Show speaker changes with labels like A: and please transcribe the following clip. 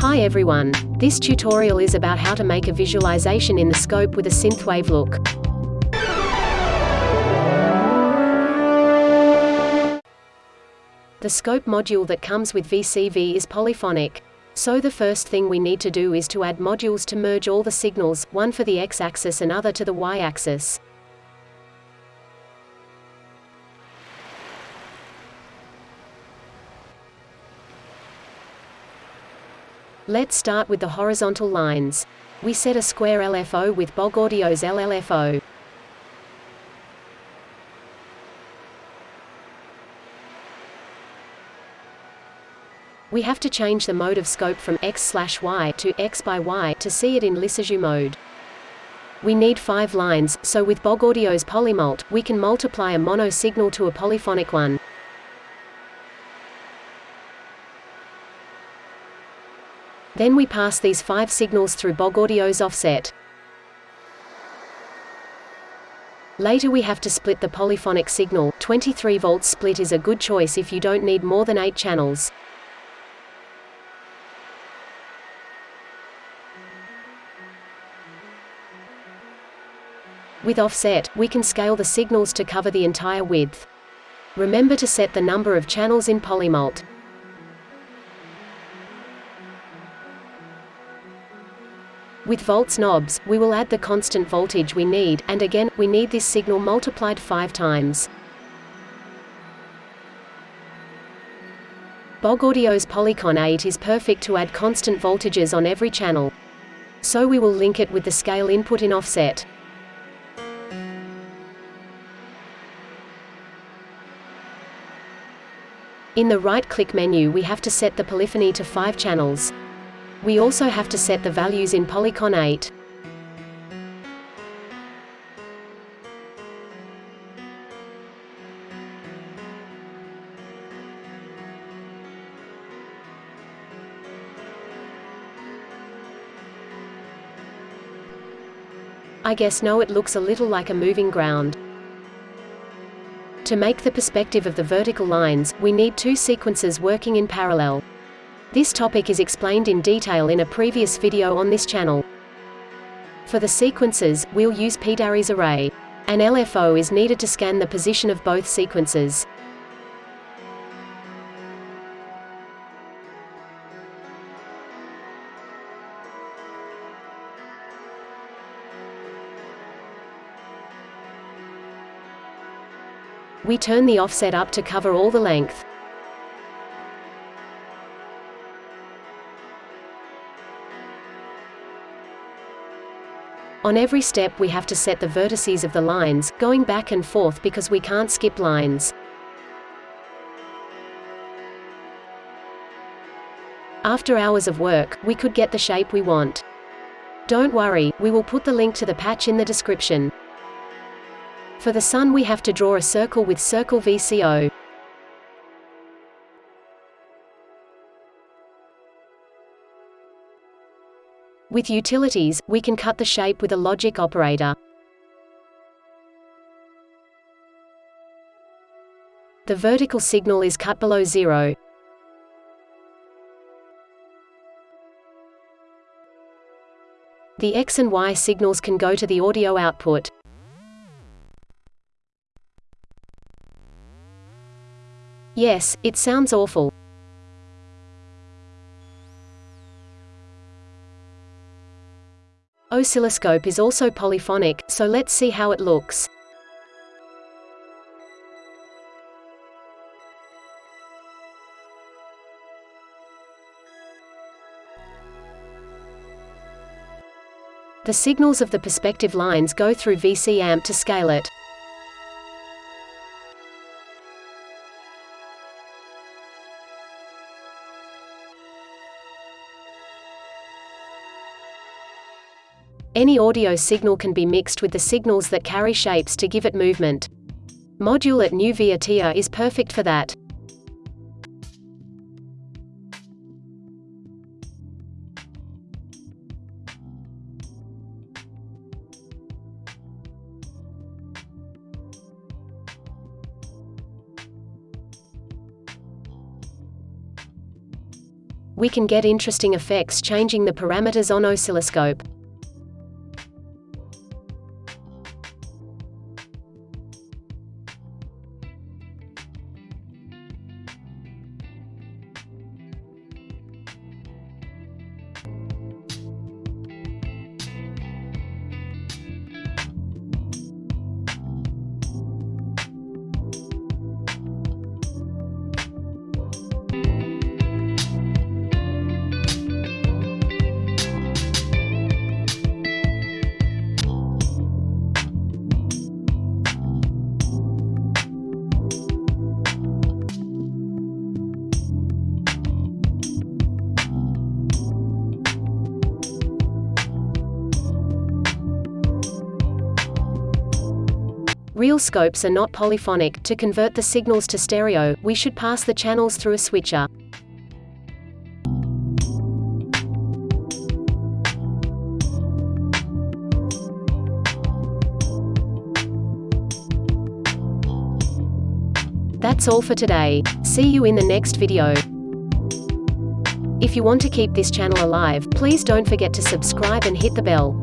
A: Hi everyone. This tutorial is about how to make a visualization in the scope with a synthwave look. The scope module that comes with VCV is polyphonic. So the first thing we need to do is to add modules to merge all the signals, one for the x-axis and other to the y-axis. Let's start with the horizontal lines. We set a square LFO with Bog Audio's LLFO. We have to change the mode of scope from X slash Y to X by Y to see it in Lissajous mode. We need five lines, so with Bog Audio's polymult, we can multiply a mono signal to a polyphonic one. Then we pass these five signals through Bog Audio's offset. Later we have to split the polyphonic signal, 23 volts split is a good choice if you don't need more than 8 channels. With offset, we can scale the signals to cover the entire width. Remember to set the number of channels in polymult. With volts knobs, we will add the constant voltage we need, and again, we need this signal multiplied five times. Bog Audio's Polycon 8 is perfect to add constant voltages on every channel. So we will link it with the scale input in offset. In the right-click menu we have to set the polyphony to 5 channels. We also have to set the values in Polycon 8. I guess no it looks a little like a moving ground. To make the perspective of the vertical lines, we need two sequences working in parallel. This topic is explained in detail in a previous video on this channel. For the sequences, we'll use Pedari's array. An LFO is needed to scan the position of both sequences. We turn the offset up to cover all the length. On every step we have to set the vertices of the lines, going back and forth because we can't skip lines. After hours of work, we could get the shape we want. Don't worry, we will put the link to the patch in the description. For the sun we have to draw a circle with circle VCO. With utilities, we can cut the shape with a logic operator. The vertical signal is cut below zero. The X and Y signals can go to the audio output. Yes, it sounds awful. Oscilloscope is also polyphonic, so let's see how it looks. The signals of the perspective lines go through VC amp to scale it. Any audio signal can be mixed with the signals that carry shapes to give it movement. Module at New Via is perfect for that. we can get interesting effects changing the parameters on oscilloscope. Real scopes are not polyphonic. To convert the signals to stereo, we should pass the channels through a switcher. That's all for today. See you in the next video. If you want to keep this channel alive, please don't forget to subscribe and hit the bell.